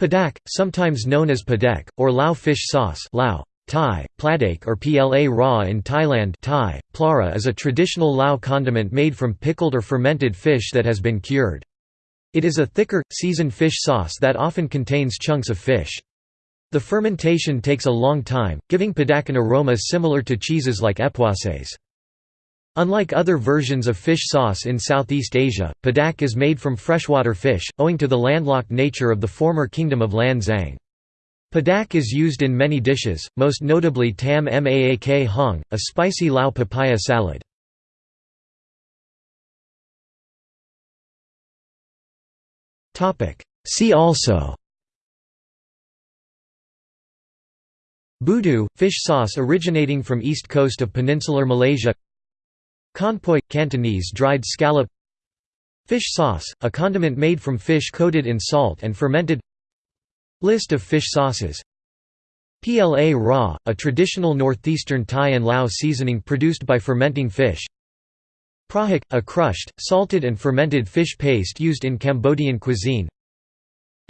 Padak, sometimes known as padek, or Lao fish sauce Lao, Thai, pladake or pla raw in Thailand Thai, plara is a traditional Lao condiment made from pickled or fermented fish that has been cured. It is a thicker, seasoned fish sauce that often contains chunks of fish. The fermentation takes a long time, giving padak an aroma similar to cheeses like epoisses. Unlike other versions of fish sauce in Southeast Asia, padak is made from freshwater fish, owing to the landlocked nature of the former kingdom of Lan Xang. Padak is used in many dishes, most notably tam maak hong, a spicy Lao papaya salad. See also Budu, fish sauce originating from east coast of peninsular Malaysia Conpoy – Cantonese dried scallop. Fish sauce, a condiment made from fish coated in salt and fermented. List of fish sauces. Pla raw, a traditional northeastern Thai and Lao seasoning produced by fermenting fish. Prahak, a crushed, salted and fermented fish paste used in Cambodian cuisine.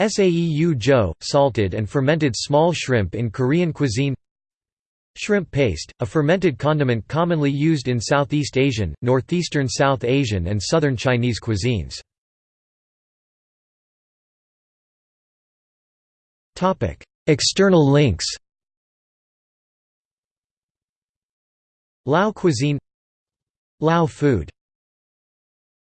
Saeu jo, salted and fermented small shrimp in Korean cuisine Shrimp paste, a fermented condiment commonly used in Southeast Asian, Northeastern South Asian and Southern Chinese cuisines. External links. Lao cuisine. Lao food